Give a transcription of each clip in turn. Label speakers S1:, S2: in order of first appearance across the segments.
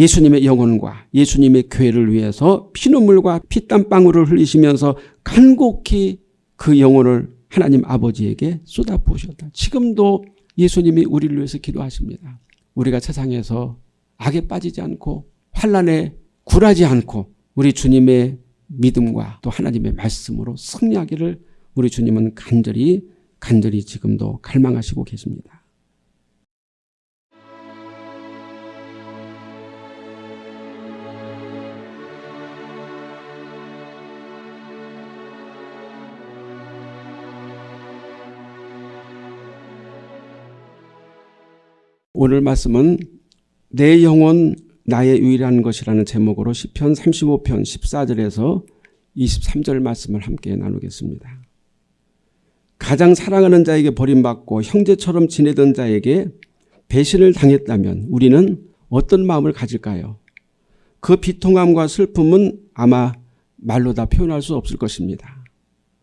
S1: 예수님의 영혼과 예수님의 교회를 위해서 피눈물과 피땀방울을 흘리시면서 간곡히 그 영혼을 하나님 아버지에게 쏟아부으셨다. 지금도 예수님이 우리를 위해서 기도하십니다. 우리가 세상에서 악에 빠지지 않고 환란에 굴하지 않고 우리 주님의 믿음과 또 하나님의 말씀으로 승리하기를 우리 주님은 간절히 간절히 지금도 갈망하시고 계십니다. 오늘 말씀은 내 영혼 나의 유일한 것이라는 제목으로 시편 35편 14절에서 23절 말씀을 함께 나누겠습니다. 가장 사랑하는 자에게 버림받고 형제처럼 지내던 자에게 배신을 당했다면 우리는 어떤 마음을 가질까요? 그 비통함과 슬픔은 아마 말로 다 표현할 수 없을 것입니다.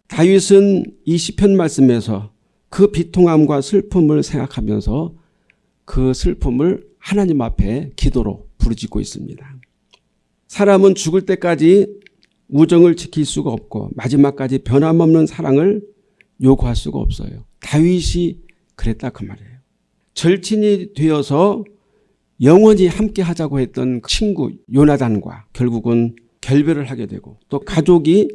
S1: 다윗은 이 시편 말씀에서 그 비통함과 슬픔을 생각하면서 그 슬픔을 하나님 앞에 기도로 부르짖고 있습니다. 사람은 죽을 때까지 우정을 지킬 수가 없고 마지막까지 변함없는 사랑을 요구할 수가 없어요. 다윗이 그랬다 그 말이에요. 절친이 되어서 영원히 함께 하자고 했던 친구 요나단과 결국은 결별을 하게 되고 또 가족이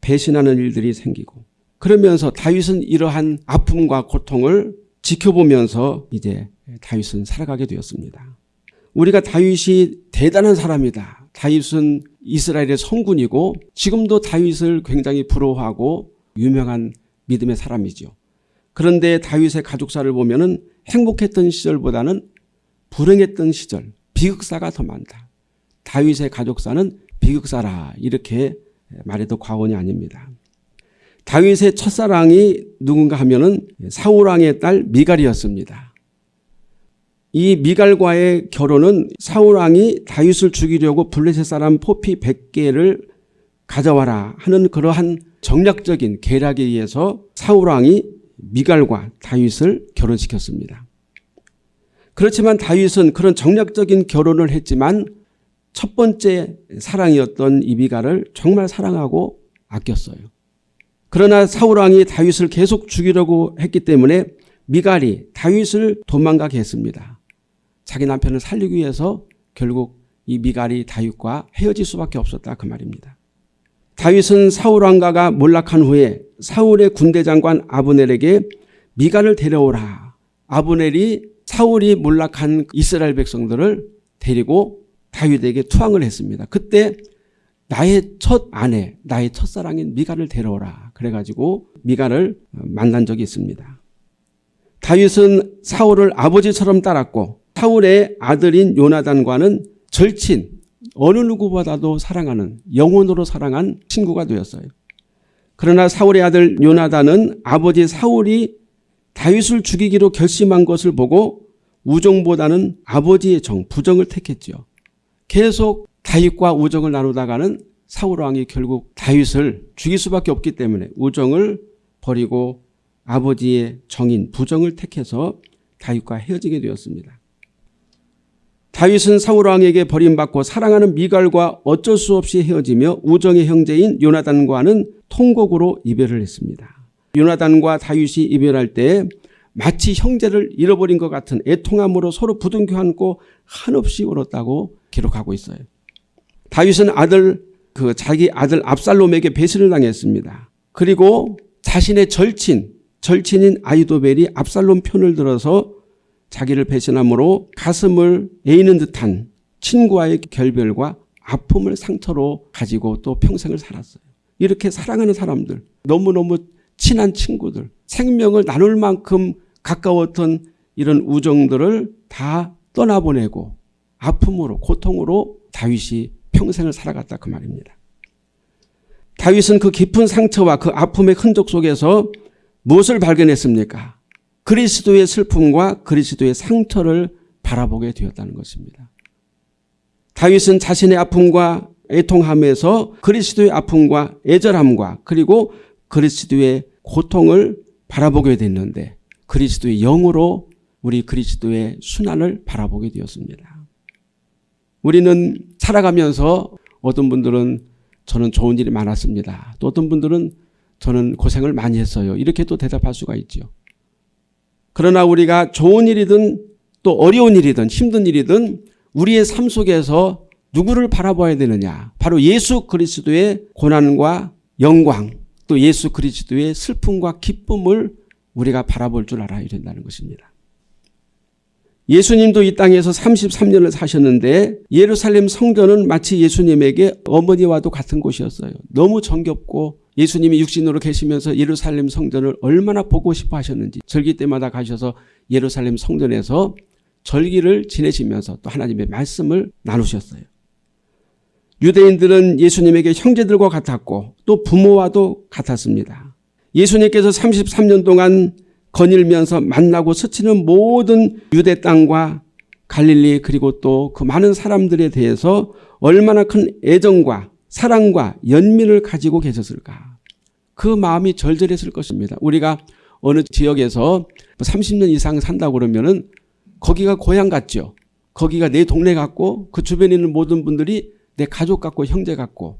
S1: 배신하는 일들이 생기고 그러면서 다윗은 이러한 아픔과 고통을 지켜보면서 이제 다윗은 살아가게 되었습니다. 우리가 다윗이 대단한 사람이다. 다윗은 이스라엘의 성군이고 지금도 다윗을 굉장히 부러워하고 유명한 믿음의 사람이죠. 그런데 다윗의 가족사를 보면 행복했던 시절보다는 불행했던 시절, 비극사가 더 많다. 다윗의 가족사는 비극사라 이렇게 말해도 과언이 아닙니다. 다윗의 첫사랑이 누군가 하면은 사울왕의 딸 미갈이었습니다. 이 미갈과의 결혼은 사울왕이 다윗을 죽이려고 블레셋 사람 포피 100개를 가져와라 하는 그러한 정략적인 계략에 의해서 사울왕이 미갈과 다윗을 결혼시켰습니다. 그렇지만 다윗은 그런 정략적인 결혼을 했지만 첫 번째 사랑이었던 이 미갈을 정말 사랑하고 아꼈어요. 그러나 사울 왕이 다윗을 계속 죽이려고 했기 때문에 미갈이 다윗을 도망가게 했습니다. 자기 남편을 살리기 위해서 결국 이 미갈이 다윗과 헤어질 수밖에 없었다 그 말입니다. 다윗은 사울 왕가가 몰락한 후에 사울의 군대 장관 아브넬에게 미갈을 데려오라. 아브넬이 사울이 몰락한 이스라엘 백성들을 데리고 다윗에게 투항을 했습니다. 그때 나의 첫 아내, 나의 첫사랑인 미갈을 데려오라. 그래가지고 미갈을 만난 적이 있습니다. 다윗은 사울을 아버지처럼 따랐고 사울의 아들인 요나단과는 절친, 어느 누구보다도 사랑하는 영혼으로 사랑한 친구가 되었어요. 그러나 사울의 아들 요나단은 아버지 사울이 다윗을 죽이기로 결심한 것을 보고 우정보다는 아버지의 정, 부정을 택했죠. 계속 다윗과 우정을 나누다가는 사울 왕이 결국 다윗을 죽일 수밖에 없기 때문에 우정을 버리고 아버지의 정인 부정을 택해서 다윗과 헤어지게 되었습니다. 다윗은 사울 왕에게 버림받고 사랑하는 미갈과 어쩔 수 없이 헤어지며 우정의 형제인 요나단과는 통곡으로 이별을 했습니다. 요나단과 다윗이 이별할 때 마치 형제를 잃어버린 것 같은 애통함으로 서로 부둥켜 안고 한없이 울었다고 기록하고 있어요. 다윗은 아들 그 자기 아들 압살롬에게 배신을 당했습니다. 그리고 자신의 절친 절친인 아이도벨이 압살롬 편을 들어서 자기를 배신함으로 가슴을 에이는 듯한 친구와의 결별과 아픔을 상처로 가지고 또 평생을 살았어요. 이렇게 사랑하는 사람들 너무너무 친한 친구들 생명을 나눌 만큼 가까웠던 이런 우정들을 다 떠나보내고 아픔으로 고통으로 다윗이 평생을 살아갔다 그 말입니다. 다윗은 그 깊은 상처와 그 아픔의 흔적 속에서 무엇을 발견했습니까? 그리스도의 슬픔과 그리스도의 상처를 바라보게 되었다는 것입니다. 다윗은 자신의 아픔과 애통함에서 그리스도의 아픔과 애절함과 그리고 그리스도의 고통을 바라보게 됐는데 그리스도의 영으로 우리 그리스도의 순환을 바라보게 되었습니다. 우리는 살아가면서 어떤 분들은 저는 좋은 일이 많았습니다. 또 어떤 분들은 저는 고생을 많이 했어요. 이렇게 또 대답할 수가 있죠. 그러나 우리가 좋은 일이든 또 어려운 일이든 힘든 일이든 우리의 삶 속에서 누구를 바라봐야 되느냐. 바로 예수 그리스도의 고난과 영광 또 예수 그리스도의 슬픔과 기쁨을 우리가 바라볼 줄 알아야 된다는 것입니다. 예수님도 이 땅에서 33년을 사셨는데 예루살렘 성전은 마치 예수님에게 어머니와도 같은 곳이었어요. 너무 정겹고 예수님이 육신으로 계시면서 예루살렘 성전을 얼마나 보고 싶어 하셨는지 절기 때마다 가셔서 예루살렘 성전에서 절기를 지내시면서 또 하나님의 말씀을 나누셨어요. 유대인들은 예수님에게 형제들과 같았고 또 부모와도 같았습니다. 예수님께서 33년 동안 거닐면서 만나고 스치는 모든 유대 땅과 갈릴리 그리고 또 그 많은 사람들에 대해서 얼마나 큰 애정과 사랑과 연민을 가지고 계셨을까. 그 마음이 절절했을 것입니다. 우리가 어느 지역에서 30년 이상 산다고 그러면 은 거기가 고향 같죠. 거기가 내 동네 같고 그 주변에 있는 모든 분들이 내 가족 같고 형제 같고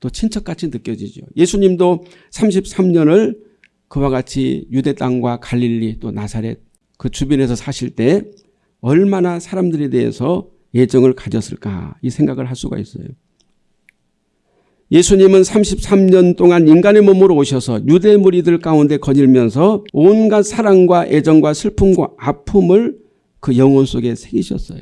S1: 또 친척같이 느껴지죠. 예수님도 33년을 그와 같이 유대 땅과 갈릴리 또 나사렛 그 주변에서 사실 때 얼마나 사람들에 대해서 애정을 가졌을까 이 생각을 할 수가 있어요. 예수님은 33년 동안 인간의 몸으로 오셔서 유대 무리들 가운데 거닐면서 온갖 사랑과 애정과 슬픔과 아픔을 그 영혼 속에 새기셨어요.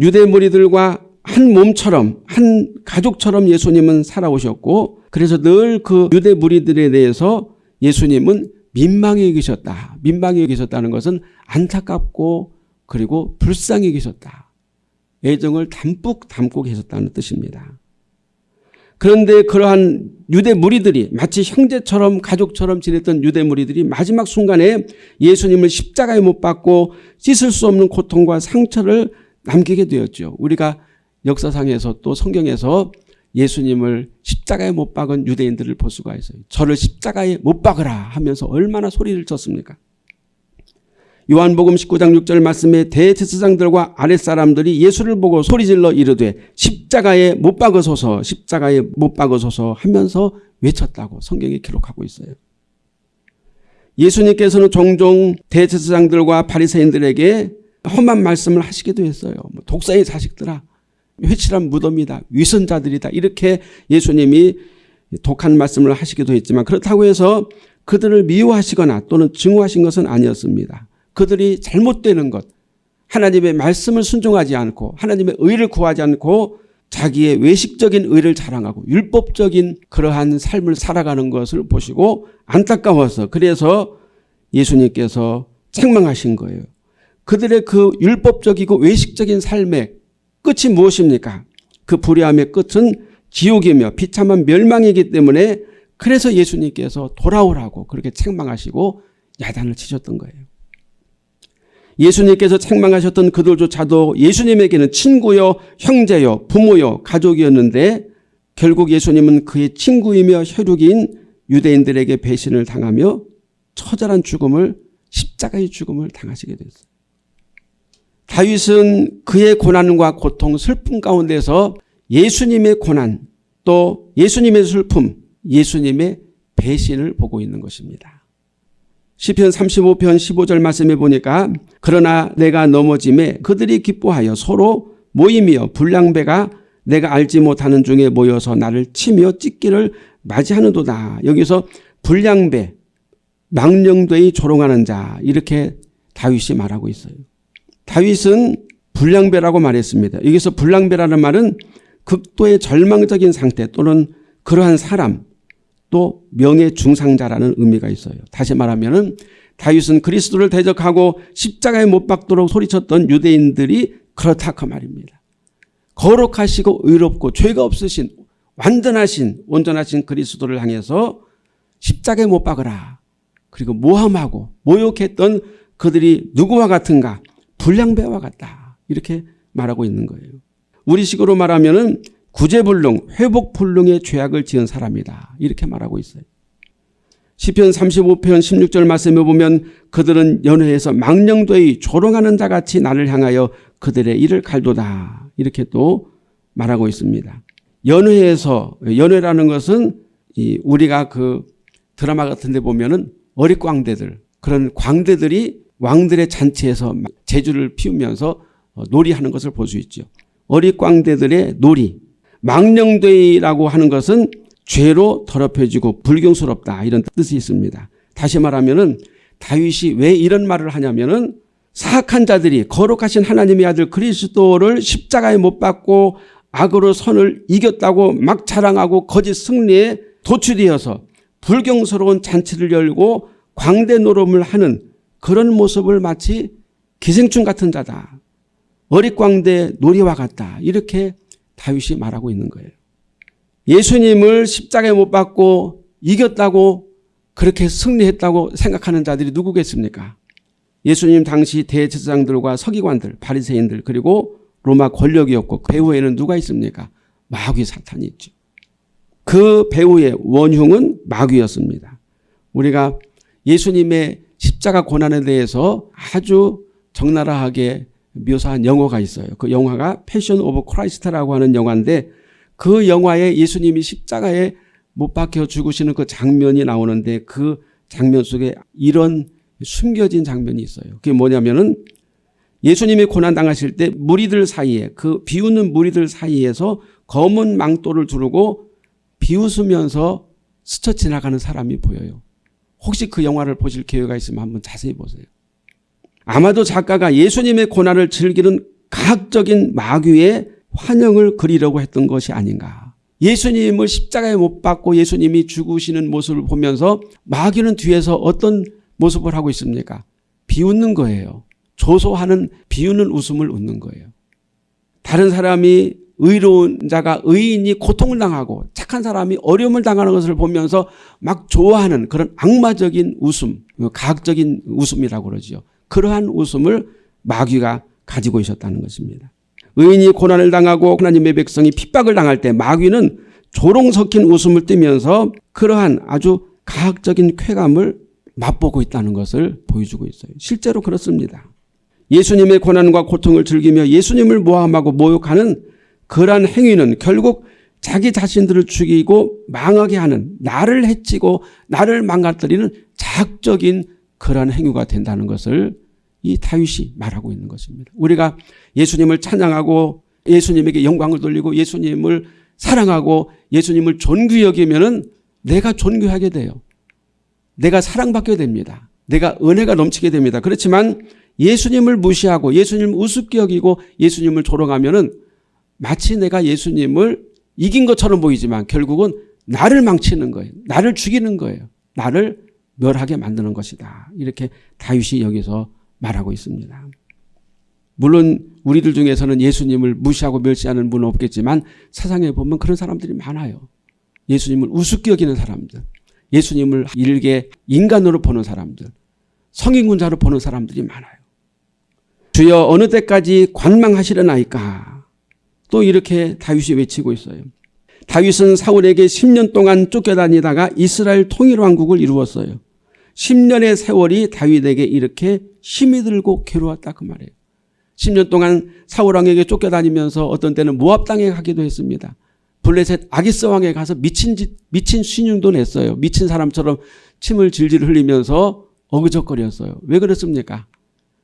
S1: 유대 무리들과 한 몸처럼 한 가족처럼 예수님은 살아오셨고 그래서 늘 그 유대 무리들에 대해서 예수님은 민망히 여기셨다. 민망히 여기셨다는 것은 안타깝고 그리고 불쌍히 여기셨다. 애정을 담뿍 담고 계셨다는 뜻입니다. 그런데 그러한 유대 무리들이 마치 형제처럼 가족처럼 지냈던 유대 무리들이 마지막 순간에 예수님을 십자가에 못 박고 씻을 수 없는 고통과 상처를 남기게 되었죠. 우리가 역사상에서 또 성경에서 예수님을 십자가에 못 박은 유대인들을 볼 수가 있어요. 저를 십자가에 못 박으라 하면서 얼마나 소리를 쳤습니까? 요한복음 19장 6절 말씀에 대제사장들과 아랫사람들이 예수를 보고 소리질러 이르되 십자가에 못 박으소서 십자가에 못 박으소서 하면서 외쳤다고 성경에 기록하고 있어요. 예수님께서는 종종 대제사장들과 바리새인들에게 험한 말씀을 하시기도 했어요. 뭐 독사의 자식들아 회칠한 무덤이다. 위선자들이다. 이렇게 예수님이 독한 말씀을 하시기도 했지만 그렇다고 해서 그들을 미워하시거나 또는 증오하신 것은 아니었습니다. 그들이 잘못되는 것 하나님의 말씀을 순종하지 않고 하나님의 의를 구하지 않고 자기의 외식적인 의를 자랑하고 율법적인 그러한 삶을 살아가는 것을 보시고 안타까워서 그래서 예수님께서 책망하신 거예요. 그들의 그 율법적이고 외식적인 삶의 끝이 무엇입니까? 그 불의함의 끝은 지옥이며 비참한 멸망이기 때문에 그래서 예수님께서 돌아오라고 그렇게 책망하시고 야단을 치셨던 거예요. 예수님께서 책망하셨던 그들조차도 예수님에게는 친구요, 형제요, 부모요, 가족이었는데 결국 예수님은 그의 친구이며 혈육인 유대인들에게 배신을 당하며 처절한 죽음을 십자가의 죽음을 당하시게 됐어요. 다윗은 그의 고난과 고통, 슬픔 가운데서 예수님의 고난 또 예수님의 슬픔, 예수님의 배신을 보고 있는 것입니다. 시편 35편 15절 말씀에 보니까 그러나 내가 넘어짐에 그들이 기뻐하여 서로 모임이여 불량배가 내가 알지 못하는 중에 모여서 나를 치며 찢기를 맞이하는도다. 여기서 불량배, 망령되이 조롱하는 자 이렇게 다윗이 말하고 있어요. 다윗은 불량배라고 말했습니다. 여기서 불량배라는 말은 극도의 절망적인 상태 또는 그러한 사람 또 명예 중상자라는 의미가 있어요. 다시 말하면 다윗은 그리스도를 대적하고 십자가에 못 박도록 소리쳤던 유대인들이 그렇다 그 말입니다. 거룩하시고 의롭고 죄가 없으신 완전하신 온전하신 그리스도를 향해서 십자가에 못 박으라. 그리고 모함하고 모욕했던 그들이 누구와 같은가 불량배와 같다. 이렇게 말하고 있는 거예요. 우리식으로 말하면 구제불능, 회복불능의 죄악을 지은 사람이다. 이렇게 말하고 있어요. 시편 35편 16절 말씀에 보면 그들은 연회에서 망령되이 조롱하는 자같이 나를 향하여 그들의 일을 갈도다. 이렇게 또 말하고 있습니다. 연회에서 연회라는 것은 이 우리가 그 드라마 같은 데 보면 은 어릿광대들 그런 광대들이 왕들의 잔치에서 제주를 피우면서 어, 놀이하는 것을 볼 수 있죠. 어릿광대들의 놀이. 망령되이라고 하는 것은 죄로 더럽혀지고 불경스럽다 이런 뜻이 있습니다. 다시 말하면 은 다윗이 왜 이런 말을 하냐면 은 사악한 자들이 거룩하신 하나님의 아들 그리스도를 십자가에 못 박고 악으로 선을 이겼다고 막 자랑하고 거짓 승리에 도취되어서 불경스러운 잔치를 열고 광대 노름을 하는 그런 모습을 마치 기생충 같은 자다. 어릿광대 놀이와 같다. 이렇게 다윗이 말하고 있는 거예요. 예수님을 십자가에 못 박고 이겼다고 그렇게 승리했다고 생각하는 자들이 누구겠습니까? 예수님 당시 대제사장들과 서기관들, 바리새인들 그리고 로마 권력이었고 그 배후에는 누가 있습니까? 마귀 사탄이 있죠. 그 배후의 원흉은 마귀였습니다. 우리가 예수님의 십자가 고난에 대해서 아주 적나라하게 묘사한 영화가 있어요. 그 영화가 Passion of Christ라고 하는 영화인데 그 영화에 예수님이 십자가에 못 박혀 죽으시는 그 장면이 나오는데 그 장면 속에 이런 숨겨진 장면이 있어요. 그게 뭐냐면은 예수님이 고난 당하실 때 무리들 사이에 그 비웃는 무리들 사이에서 검은 망토를 두르고 비웃으면서 스쳐 지나가는 사람이 보여요. 혹시 그 영화를 보실 기회가 있으면 한번 자세히 보세요. 아마도 작가가 예수님의 고난을 즐기는 과학적인 마귀의 환영을 그리려고 했던 것이 아닌가. 예수님을 십자가에 못 박고 예수님이 죽으시는 모습을 보면서 마귀는 뒤에서 어떤 모습을 하고 있습니까? 비웃는 거예요. 조소하는 비웃는 웃음을 웃는 거예요. 다른 사람이 의로운 자가 의인이 고통을 당하고 착한 사람이 어려움을 당하는 것을 보면서 막 좋아하는 그런 악마적인 웃음, 가학적인 웃음이라고 그러죠. 그러한 웃음을 마귀가 가지고 있었다는 것입니다. 의인이 고난을 당하고 하나님의 백성이 핍박을 당할 때 마귀는 조롱 섞인 웃음을 띠면서 그러한 아주 가학적인 쾌감을 맛보고 있다는 것을 보여주고 있어요. 실제로 그렇습니다. 예수님의 고난과 고통을 즐기며 예수님을 모함하고 모욕하는 그러한 행위는 결국 자기 자신들을 죽이고 망하게 하는 나를 해치고 나를 망가뜨리는 자학적인 그러한 행위가 된다는 것을 이 다윗이 말하고 있는 것입니다. 우리가 예수님을 찬양하고 예수님에게 영광을 돌리고 예수님을 사랑하고 예수님을 존귀 여기면 은 내가 존귀하게 돼요. 내가 사랑받게 됩니다. 내가 은혜가 넘치게 됩니다. 그렇지만 예수님을 무시하고 예수님을 우습게 여기고 예수님을 조롱하면 은 마치 내가 예수님을 이긴 것처럼 보이지만 결국은 나를 망치는 거예요. 나를 죽이는 거예요. 나를 멸하게 만드는 것이다. 이렇게 다윗이 여기서 말하고 있습니다. 물론 우리들 중에서는 예수님을 무시하고 멸시하는 분은 없겠지만 세상에 보면 그런 사람들이 많아요. 예수님을 우습게 여기는 사람들. 예수님을 일개 인간으로 보는 사람들. 성인군자로 보는 사람들이 많아요. 주여 어느 때까지 관망하시려나이까. 또 이렇게 다윗이 외치고 있어요. 다윗은 사울에게 10년 동안 쫓겨다니다가 이스라엘 통일왕국을 이루었어요. 10년의 세월이 다윗에게 이렇게 힘이 들고 괴로웠다 그 말이에요. 10년 동안 사울왕에게 쫓겨다니면서 어떤 때는 모압 땅에 가기도 했습니다. 블레셋 아기스 왕에 가서 미친 짓, 미친 신용도 냈어요. 미친 사람처럼 침을 질질 흘리면서 어그적거렸어요. 왜 그랬습니까?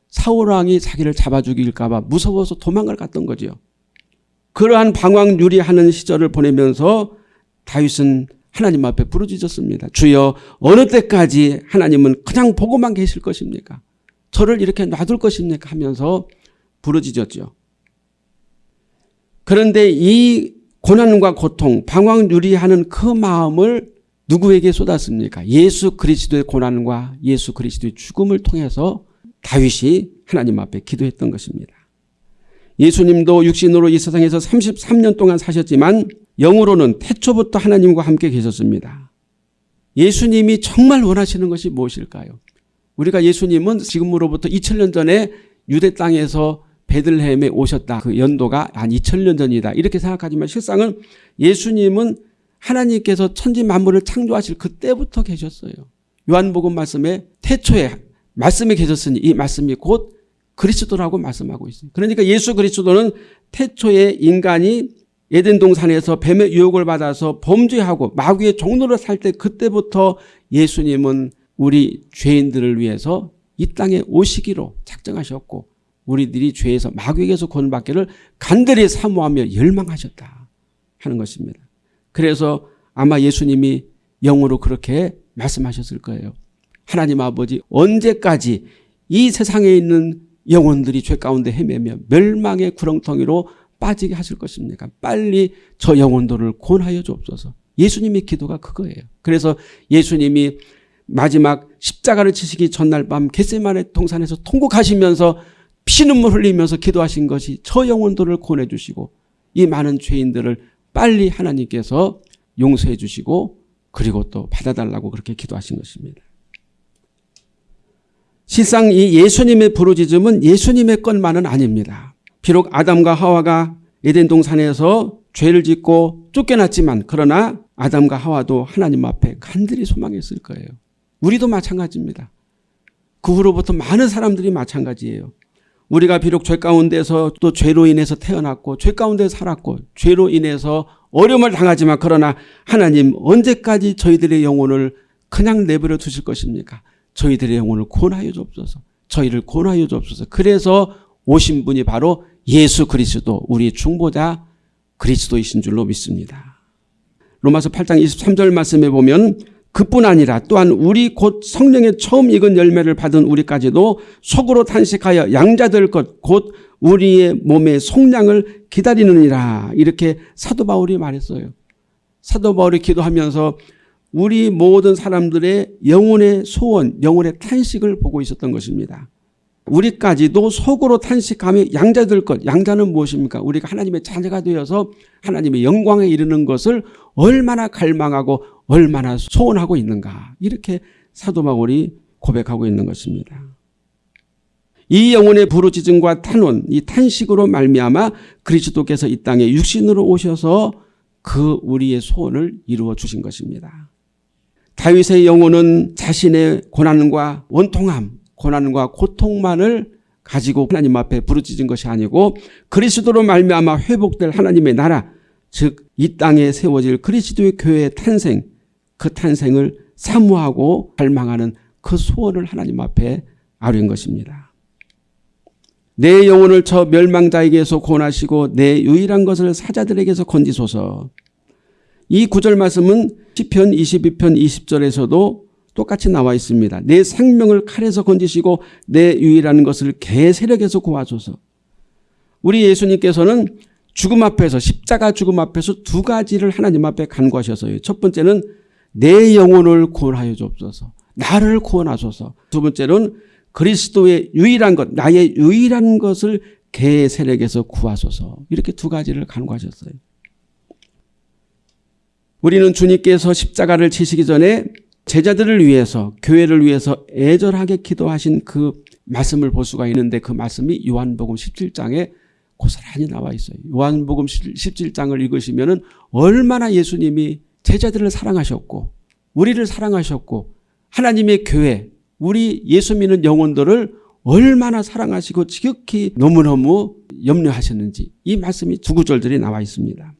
S1: 사울 왕이 자기를 잡아 죽일까 봐 무서워서 도망을 갔던 거죠. 그러한 방황 유리하는 시절을 보내면서 다윗은 하나님 앞에 부르짖었습니다. 주여 어느 때까지 하나님은 그냥 보고만 계실 것입니까? 저를 이렇게 놔둘 것입니까? 하면서 부르짖었죠. 그런데 이 고난과 고통, 방황 유리하는 그 마음을 누구에게 쏟았습니까? 예수 그리스도의 고난과 예수 그리스도의 죽음을 통해서 다윗이 하나님 앞에 기도했던 것입니다. 예수님도 육신으로 이 세상에서 33년 동안 사셨지만 영으로는 태초부터 하나님과 함께 계셨습니다. 예수님이 정말 원하시는 것이 무엇일까요? 우리가 예수님은 지금으로부터 2000년 전에 유대 땅에서 베들레헴에 오셨다. 그 연도가 한 2000년 전이다. 이렇게 생각하지만 실상은 예수님은 하나님께서 천지 만물을 창조하실 그때부터 계셨어요. 요한복음 말씀에 태초에 말씀이 계셨으니 이 말씀이 곧 그리스도라고 말씀하고 있어요. 그러니까 예수 그리스도는 태초에 인간이 에덴 동산에서 뱀의 유혹을 받아서 범죄하고 마귀의 종로를 살 때 그때부터 예수님은 우리 죄인들을 위해서 이 땅에 오시기로 작정하셨고 우리들이 죄에서 마귀에게서 구원받기를 간절히 사모하며 열망하셨다 하는 것입니다. 그래서 아마 예수님이 영으로 그렇게 말씀하셨을 거예요. 하나님 아버지 언제까지 이 세상에 있는 영혼들이 죄 가운데 헤매며 멸망의 구렁텅이로 빠지게 하실 것입니까? 빨리 저 영혼들을 구원하여 주옵소서. 예수님의 기도가 그거예요. 그래서 예수님이 마지막 십자가를 치시기 전날 밤 겟세마네 동산에서 통곡하시면서 피눈물 흘리면서 기도하신 것이 저 영혼들을 구원해 주시고 이 많은 죄인들을 빨리 하나님께서 용서해 주시고 그리고 또 받아달라고 그렇게 기도하신 것입니다. 실상 이 예수님의 부르짖음은 예수님의 것만은 아닙니다. 비록 아담과 하와가 에덴 동산에서 죄를 짓고 쫓겨났지만 그러나 아담과 하와도 하나님 앞에 간절히 소망했을 거예요. 우리도 마찬가지입니다. 그 후로부터 많은 사람들이 마찬가지예요. 우리가 비록 죄 가운데서 또 죄로 인해서 태어났고 죄 가운데 살았고 죄로 인해서 어려움을 당하지만 그러나 하나님 언제까지 저희들의 영혼을 그냥 내버려 두실 것입니까? 저희들의 영혼을 구원하여 주옵소서. 저희를 구원하여 주옵소서. 그래서 오신 분이 바로 예수 그리스도 우리 중보자 그리스도이신 줄로 믿습니다. 로마서 8장 23절 말씀에 보면 그뿐 아니라 또한 우리 곧 성령의 처음 익은 열매를 받은 우리까지도 속으로 탄식하여 양자될 것 곧 우리의 몸의 속량을 기다리느니라 이렇게 사도 바울이 말했어요. 사도 바울이 기도하면서 우리 모든 사람들의 영혼의 소원, 영혼의 탄식을 보고 있었던 것입니다. 우리까지도 속으로 탄식하며 양자될 것. 양자는 무엇입니까? 우리가 하나님의 자녀가 되어서 하나님의 영광에 이르는 것을 얼마나 갈망하고 얼마나 소원하고 있는가. 이렇게 사도 바울이 고백하고 있는 것입니다. 이 영혼의 부르짖음과 탄원, 이 탄식으로 말미암아 그리스도께서 이 땅에 육신으로 오셔서 그 우리의 소원을 이루어 주신 것입니다. 다윗의 영혼은 자신의 고난과 원통함, 고난과 고통만을 가지고 하나님 앞에 부르짖은 것이 아니고 그리스도로 말미암아 회복될 하나님의 나라 즉 이 땅에 세워질 그리스도의 교회의 탄생 그 탄생을 사모하고 갈망하는 그 소원을 하나님 앞에 아뢰는 것입니다. 내 영혼을 저 멸망자에게서 구원하시고 내 유일한 것을 사자들에게서 건지소서. 이 구절 말씀은 시편 22편 20절에서도 똑같이 나와 있습니다. 내 생명을 칼에서 건지시고 내 유일한 것을 개 세력에서 구하소서. 우리 예수님께서는 죽음 앞에서 십자가 죽음 앞에서 두 가지를 하나님 앞에 간구하셔서요. 첫 번째는 내 영혼을 구원하여 주옵소서. 나를 구원하소서. 두 번째는 그리스도의 유일한 것, 나의 유일한 것을 개 세력에서 구하소서. 이렇게 두 가지를 간구하셨어요. 우리는 주님께서 십자가를 치시기 전에 제자들을 위해서 교회를 위해서 애절하게 기도하신 그 말씀을 볼 수가 있는데 그 말씀이 요한복음 17장에 고스란히 나와 있어요. 요한복음 17장을 읽으시면 얼마나 예수님이 제자들을 사랑하셨고 우리를 사랑하셨고 하나님의 교회 우리 예수 믿는 영혼들을 얼마나 사랑하시고 지극히 너무너무 염려하셨는지 이 말씀이 두 구절들이 나와 있습니다.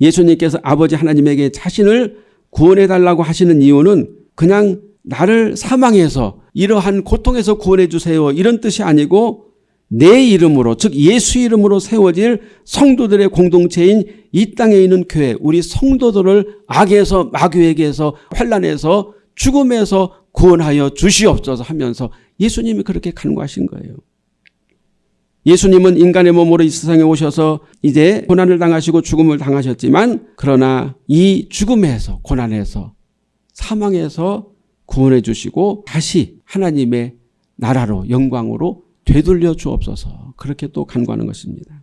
S1: 예수님께서 아버지 하나님에게 자신을 구원해 달라고 하시는 이유는 그냥 나를 사망해서 이러한 고통에서 구원해 주세요 이런 뜻이 아니고 내 이름으로 즉 예수 이름으로 세워질 성도들의 공동체인 이 땅에 있는 교회 우리 성도들을 악에서 마귀에게서 환란에서 죽음에서 구원하여 주시옵소서 하면서 예수님이 그렇게 간구하신 거예요. 예수님은 인간의 몸으로 이 세상에 오셔서 이제 고난을 당하시고 죽음을 당하셨지만 그러나 이 죽음에서 고난에서 사망에서 구원해 주시고 다시 하나님의 나라로 영광으로 되돌려 주옵소서 그렇게 또 간구하는 것입니다.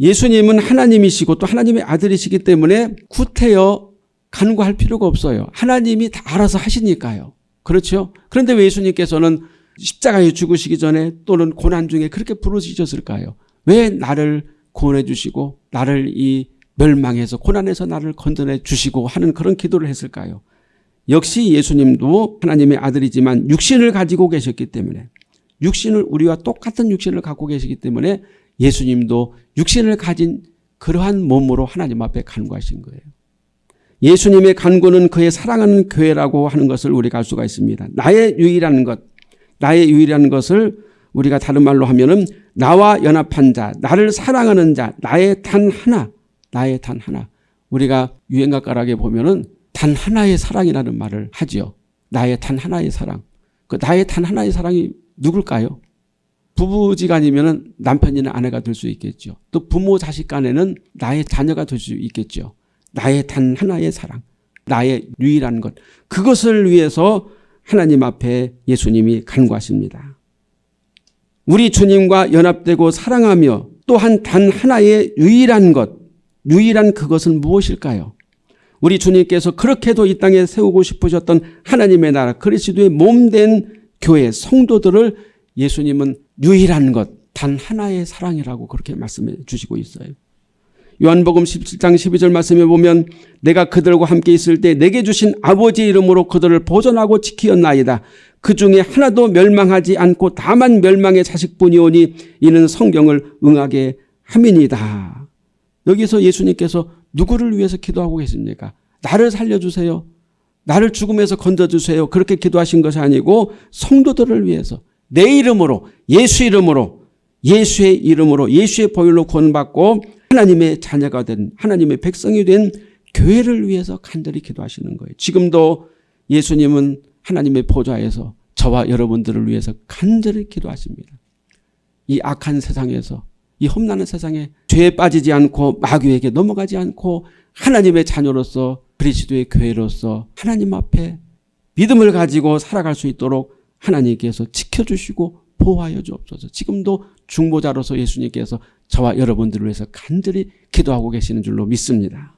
S1: 예수님은 하나님이시고 또 하나님의 아들이시기 때문에 구태여 간구할 필요가 없어요. 하나님이 다 알아서 하시니까요. 그렇죠? 그런데 왜 예수님께서는 십자가에 죽으시기 전에 또는 고난 중에 그렇게 부르짖었을까요? 왜 나를 구원해 주시고 나를 이 멸망해서 고난에서 나를 건져내 주시고 하는 그런 기도를 했을까요? 역시 예수님도 하나님의 아들이지만 육신을 가지고 계셨기 때문에 육신을 우리와 똑같은 육신을 갖고 계시기 때문에 예수님도 육신을 가진 그러한 몸으로 하나님 앞에 간구하신 거예요. 예수님의 간구는 그의 사랑하는 교회라고 하는 것을 우리가 알 수가 있습니다. 나의 유일한 것, 나의 유일한 것을 우리가 다른 말로 하면은 나와 연합한 자, 나를 사랑하는 자, 나의 단 하나, 나의 단 하나. 우리가 유행가가락에 보면은 단 하나의 사랑이라는 말을 하지요. 나의 단 하나의 사랑. 그 나의 단 하나의 사랑이 누굴까요? 부부지간이면 남편이나 아내가 될 수 있겠죠. 또 부모 자식 간에는 나의 자녀가 될 수 있겠죠. 나의 단 하나의 사랑, 나의 유일한 것. 그것을 위해서 하나님 앞에 예수님이 간구하십니다. 우리 주님과 연합되고 사랑하며 또한 단 하나의 유일한 것, 유일한 그것은 무엇일까요? 우리 주님께서 그렇게도 이 땅에 세우고 싶으셨던 하나님의 나라 그리스도의 몸 된 교회 성도들을 예수님은 유일한 것, 단 하나의 사랑이라고 그렇게 말씀해 주시고 있어요. 요한복음 17장 12절 말씀에 보면 내가 그들과 함께 있을 때 내게 주신 아버지 이름으로 그들을 보존하고 지키었나이다. 그 중에 하나도 멸망하지 않고 다만 멸망의 자식뿐이오니 이는 성경을 응하게 함이니다. 여기서 예수님께서 누구를 위해서 기도하고 계십니까? 나를 살려주세요. 나를 죽음에서 건져주세요. 그렇게 기도하신 것이 아니고 성도들을 위해서 내 이름으로 예수 이름으로 예수의 이름으로 예수의 보혈로 구원받고 하나님의 자녀가 된 하나님의 백성이 된 교회를 위해서 간절히 기도하시는 거예요. 지금도 예수님은 하나님의 보좌에서 저와 여러분들을 위해서 간절히 기도하십니다. 이 악한 세상에서 이 험난한 세상에 죄에 빠지지 않고 마귀에게 넘어가지 않고 하나님의 자녀로서 그리스도의 교회로서 하나님 앞에 믿음을 가지고 살아갈 수 있도록 하나님께서 지켜주시고 보호하여 주옵소서. 지금도 중보자로서 예수님께서 저와 여러분들을 위해서 간절히 기도하고 계시는 줄로 믿습니다.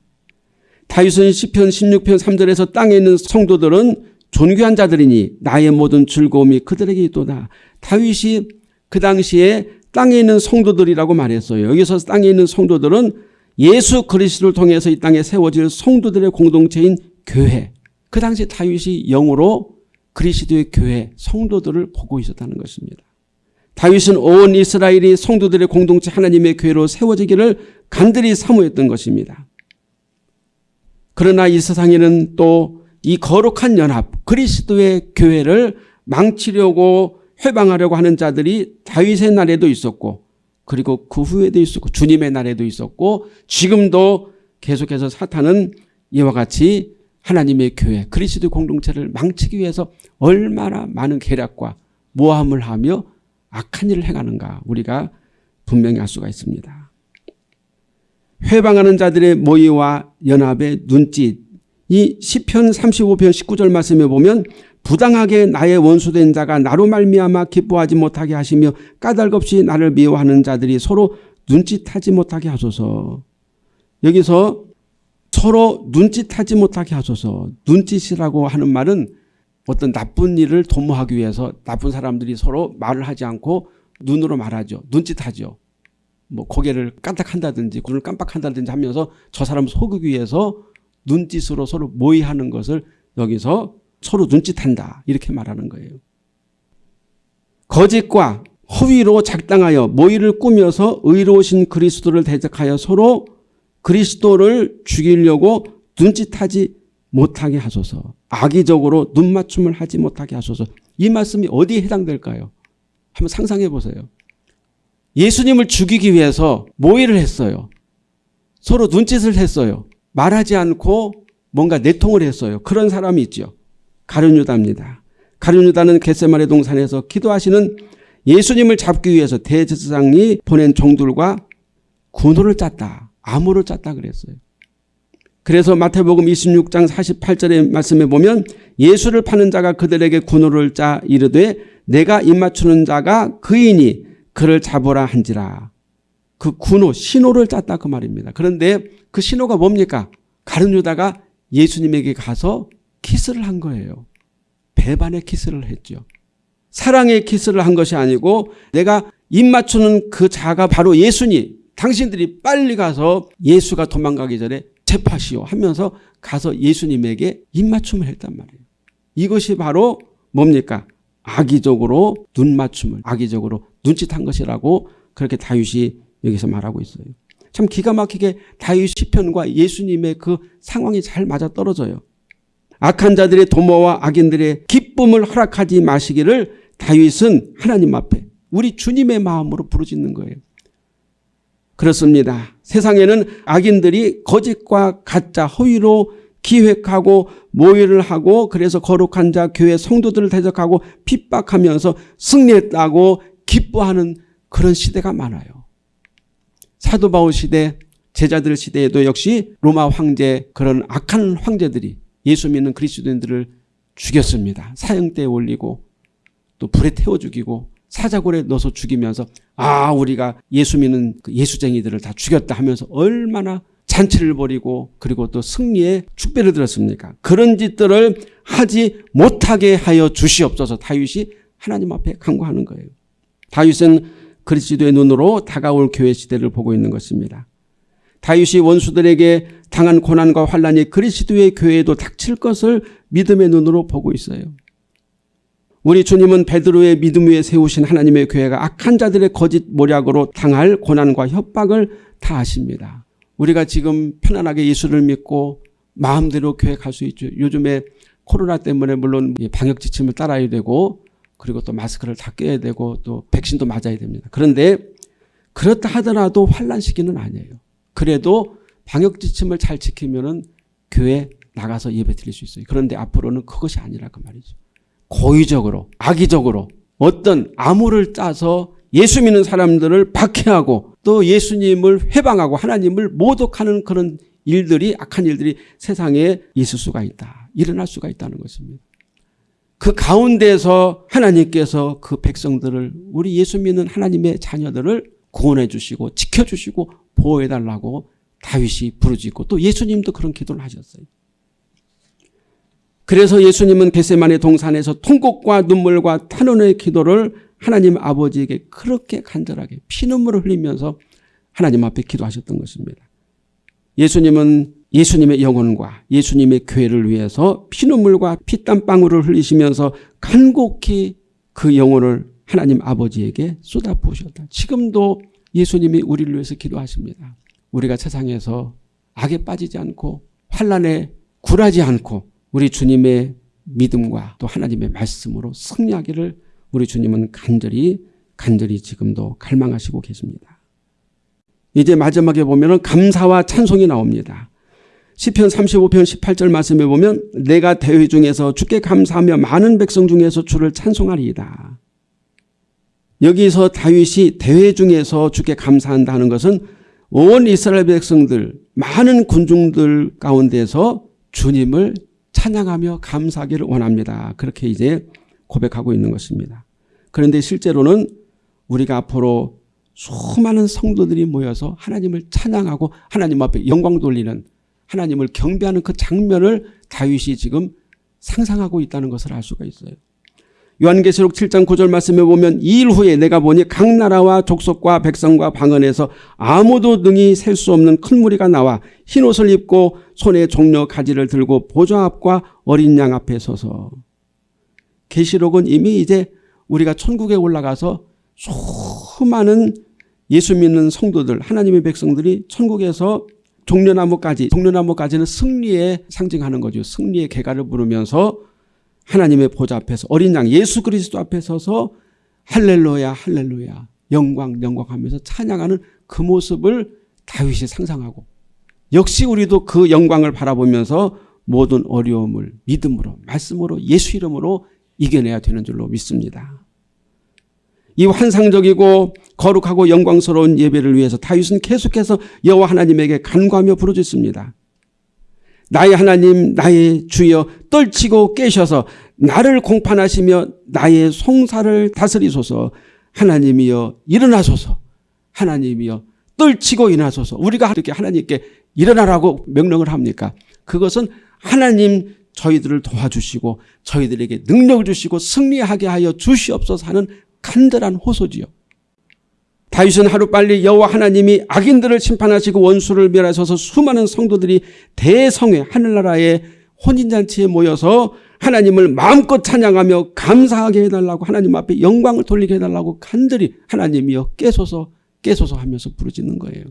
S1: 다윗은 시편 16편 3절에서 땅에 있는 성도들은 존귀한 자들이니 나의 모든 즐거움이 그들에게 있도다. 다윗이 그 당시에 땅에 있는 성도들이라고 말했어요. 여기서 땅에 있는 성도들은 예수 그리스도를 통해서 이 땅에 세워질 성도들의 공동체인 교회. 그 당시 다윗이 영으로 그리스도의 교회 성도들을 보고 있었다는 것입니다. 다윗은 온 이스라엘이 성도들의 공동체 하나님의 교회로 세워지기를 간절히 사모했던 것입니다. 그러나 이 세상에는 또 이 거룩한 연합 그리스도의 교회를 망치려고 회방하려고 하는 자들이 다윗의 날에도 있었고 그리고 그 후에도 있었고 주님의 날에도 있었고 지금도 계속해서 사탄은 이와 같이 하나님의 교회 그리스도 공동체를 망치기 위해서 얼마나 많은 계략과 모함을 하며 악한 일을 행하는가 우리가 분명히 알 수가 있습니다. 회방하는 자들의 모의와 연합의 눈짓 이 시편 35편 19절 말씀에 보면 부당하게 나의 원수된 자가 나로 말미암아 기뻐하지 못하게 하시며 까닭없이 나를 미워하는 자들이 서로 눈짓하지 못하게 하소서. 여기서 서로 눈짓하지 못하게 하소서. 눈짓이라고 하는 말은 어떤 나쁜 일을 도모하기 위해서 나쁜 사람들이 서로 말을 하지 않고 눈으로 말하죠. 눈짓하죠. 뭐 고개를 깜빡한다든지 눈을 깜빡한다든지 하면서 저 사람 속이기 위해서 눈짓으로 서로 모의하는 것을 여기서 서로 눈짓한다 이렇게 말하는 거예요. 거짓과 허위로 작당하여 모의를 꾸며서 의로우신 그리스도를 대적하여 서로 그리스도를 죽이려고 눈짓하지 못하게 하소서. 악의적으로 눈맞춤을 하지 못하게 하소서. 이 말씀이 어디에 해당될까요? 한번 상상해 보세요. 예수님을 죽이기 위해서 모의를 했어요. 서로 눈짓을 했어요. 말하지 않고 뭔가 내통을 했어요. 그런 사람이 있죠. 가룟유다입니다. 가룟유다는 겟세마네 동산에서 기도하시는 예수님을 잡기 위해서 대제사장이 보낸 종들과 군호를 짰다. 암호를 짰다 그랬어요. 그래서 마태복음 26장 48절의 말씀에 보면 예수를 파는 자가 그들에게 군호를 짜 이르되 내가 입맞추는 자가 그이니 그를 잡으라 한지라. 그 군호 신호를 짰다 그 말입니다. 그런데 그 신호가 뭡니까? 가룟유다가 예수님에게 가서 키스를 한 거예요. 배반의 키스를 했죠. 사랑의 키스를 한 것이 아니고 내가 입 맞추는 그 자가 바로 예수니 당신들이 빨리 가서 예수가 도망가기 전에 체파시오 하면서 가서 예수님에게 입맞춤을 했단 말이에요. 이것이 바로 뭡니까? 악의적으로 눈 맞춤을 악의적으로 눈짓한 것이라고 그렇게 다윗이 여기서 말하고 있어요. 참 기가 막히게 다윗 시편과 예수님의 그 상황이 잘 맞아 떨어져요. 악한 자들의 도모와 악인들의 기쁨을 허락하지 마시기를 다윗은 하나님 앞에 우리 주님의 마음으로 부르짖는 거예요. 그렇습니다. 세상에는 악인들이 거짓과 가짜 허위로 기획하고 모의를 하고 그래서 거룩한 자 교회 성도들을 대적하고 핍박하면서 승리했다고 기뻐하는 그런 시대가 많아요. 사도 바울 시대 제자들 시대에도 역시 로마 황제 그런 악한 황제들이 예수 믿는 그리스도인들을 죽였습니다. 사형대에 올리고 또 불에 태워 죽이고 사자골에 넣어서 죽이면서 아 우리가 예수 믿는 그 예수쟁이들을 다 죽였다 하면서 얼마나 잔치를 벌이고 그리고 또 승리의 축배를 들었습니까? 그런 짓들을 하지 못하게 하여 주시옵소서 다윗이 하나님 앞에 간구하는 거예요. 다윗은 그리스도의 눈으로 다가올 교회 시대를 보고 있는 것입니다. 다윗이 원수들에게 당한 고난과 환란이 그리스도의 교회에도 닥칠 것을 믿음의 눈으로 보고 있어요. 우리 주님은 베드로의 믿음 위에 세우신 하나님의 교회가 악한 자들의 거짓 모략으로 당할 고난과 협박을 다 아십니다. 우리가 지금 편안하게 예수를 믿고 마음대로 교회 갈 수 있죠. 요즘에 코로나 때문에 물론 방역 지침을 따라야 되고 그리고 또 마스크를 다 껴야 되고 또 백신도 맞아야 됩니다. 그런데 그렇다 하더라도 환란 시기는 아니에요. 그래도 방역 지침을 잘 지키면은 교회 나가서 예배 드릴 수 있어요. 그런데 앞으로는 그것이 아니라 그 말이죠. 고의적으로 악의적으로 어떤 암호를 짜서 예수 믿는 사람들을 박해하고 또 예수님을 회방하고 하나님을 모독하는 그런 일들이 악한 일들이 세상에 있을 수가 있다. 일어날 수가 있다는 것입니다. 그 가운데서 하나님께서 그 백성들을 우리 예수 믿는 하나님의 자녀들을 구원해 주시고 지켜주시고 보호해 달라고 다윗이 부르짖고 또 예수님도 그런 기도를 하셨어요. 그래서 예수님은 겟세만의 동산에서 통곡과 눈물과 탄원의 기도를 하나님 아버지에게 그렇게 간절하게 피눈물을 흘리면서 하나님 앞에 기도하셨던 것입니다. 예수님은 예수님의 영혼과 예수님의 교회를 위해서 피눈물과 피땀방울을 흘리시면서 간곡히 그 영혼을 하나님 아버지에게 쏟아부으셨다. 지금도 예수님이 우리를 위해서 기도하십니다. 우리가 세상에서 악에 빠지지 않고 환란에 굴하지 않고 우리 주님의 믿음과 또 하나님의 말씀으로 승리하기를 우리 주님은 간절히 간절히 지금도 갈망하시고 계십니다. 이제 마지막에 보면 감사와 찬송이 나옵니다. 시편 35편 18절 말씀에 보면 내가 대회 중에서 주께 감사하며 많은 백성 중에서 주를 찬송하리이다. 여기서 다윗이 대회 중에서 주께 감사한다는 것은 온 이스라엘 백성들 많은 군중들 가운데서 주님을 찬양하며 감사하기를 원합니다. 그렇게 이제 고백하고 있는 것입니다. 그런데 실제로는 우리가 앞으로 수많은 성도들이 모여서 하나님을 찬양하고 하나님 앞에 영광 돌리는 하나님을 경배하는 그 장면을 다윗이 지금 상상하고 있다는 것을 알 수가 있어요. 요한계시록 7장 9절 말씀에 보면 이 일 후에 내가 보니 각 나라와 족속과 백성과 방언에서 아무도 능히 셀 수 없는 큰 무리가 나와 흰옷을 입고 손에 종려 가지를 들고 보좌 앞과 어린 양 앞에 서서 계시록은 이미 이제 우리가 천국에 올라가서 수많은 예수 믿는 성도들 하나님의 백성들이 천국에서 종려나무까지 종려나무까지는 승리에 상징하는 거죠. 승리의 개가를 부르면서 하나님의 보좌 앞에서 어린 양 예수 그리스도 앞에 서서 할렐루야 할렐루야 영광 영광하면서 찬양하는 그 모습을 다윗이 상상하고 역시 우리도 그 영광을 바라보면서 모든 어려움을 믿음으로 말씀으로 예수 이름으로 이겨내야 되는 줄로 믿습니다. 이 환상적이고 거룩하고 영광스러운 예배를 위해서 다윗은 계속해서 여호와 하나님에게 간구하며 부르짖습니다. 나의 하나님 나의 주여 떨치고 깨셔서 나를 공판하시며 나의 송사를 다스리소서 하나님이여 일어나소서 하나님이여 떨치고 일어나소서 우리가 이렇게 하나님께 일어나라고 명령을 합니까 그것은 하나님 저희들을 도와주시고 저희들에게 능력을 주시고 승리하게 하여 주시옵소서 하는 간절한 호소지요. 다윗은 하루빨리 여호와 하나님이 악인들을 심판하시고 원수를 멸하셔서 수많은 성도들이 대성회 하늘나라의 혼인잔치에 모여서 하나님을 마음껏 찬양하며 감사하게 해달라고 하나님 앞에 영광을 돌리게 해달라고 간절히 하나님이여 깨소서 깨소서 하면서 부르짖는 거예요.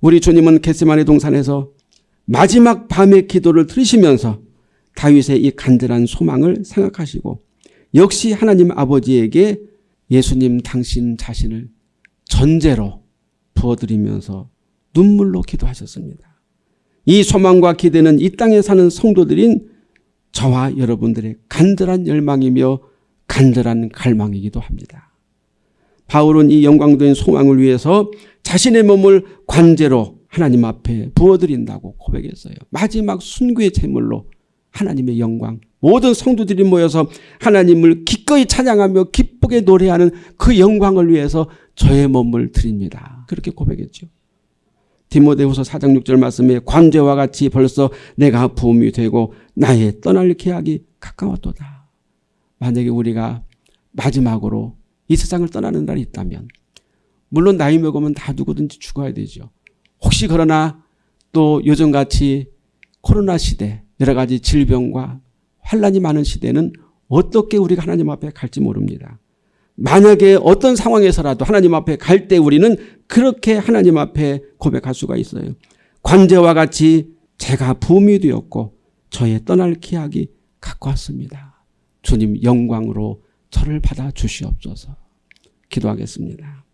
S1: 우리 주님은 겟세마네 동산에서 마지막 밤의 기도를 들으시면서 다윗의 이 간절한 소망을 생각하시고 역시 하나님 아버지에게 예수님 당신 자신을 전제로 부어드리면서 눈물로 기도하셨습니다. 이 소망과 기대는 이 땅에 사는 성도들인 저와 여러분들의 간절한 열망이며 간절한 갈망이기도 합니다. 바울은 이 영광된 소망을 위해서 자신의 몸을 관제로 하나님 앞에 부어드린다고 고백했어요. 마지막 순교의 제물로 하나님의 영광 모든 성도들이 모여서 하나님을 기꺼이 찬양하며 기쁘게 노래하는 그 영광을 위해서 저의 몸을 드립니다. 그렇게 고백했죠. 디모데후서 4장 6절 말씀에 관제와 같이 벌써 내가 부음이 되고 나의 떠날 계약이 가까웠도다. 만약에 우리가 마지막으로 이 세상을 떠나는 날이 있다면 물론 나이 먹으면 다 누구든지 죽어야 되죠. 혹시 그러나 또 요즘같이 코로나 시대 여러 가지 질병과 환란이 많은 시대는 어떻게 우리가 하나님 앞에 갈지 모릅니다. 만약에 어떤 상황에서라도 하나님 앞에 갈 때 우리는 그렇게 하나님 앞에 고백할 수가 있어요. 관제와 같이 제가 부음이 되었고 저의 떠날 기약이 가까웠습니다. 주님 영광으로 저를 받아 주시옵소서. 기도하겠습니다.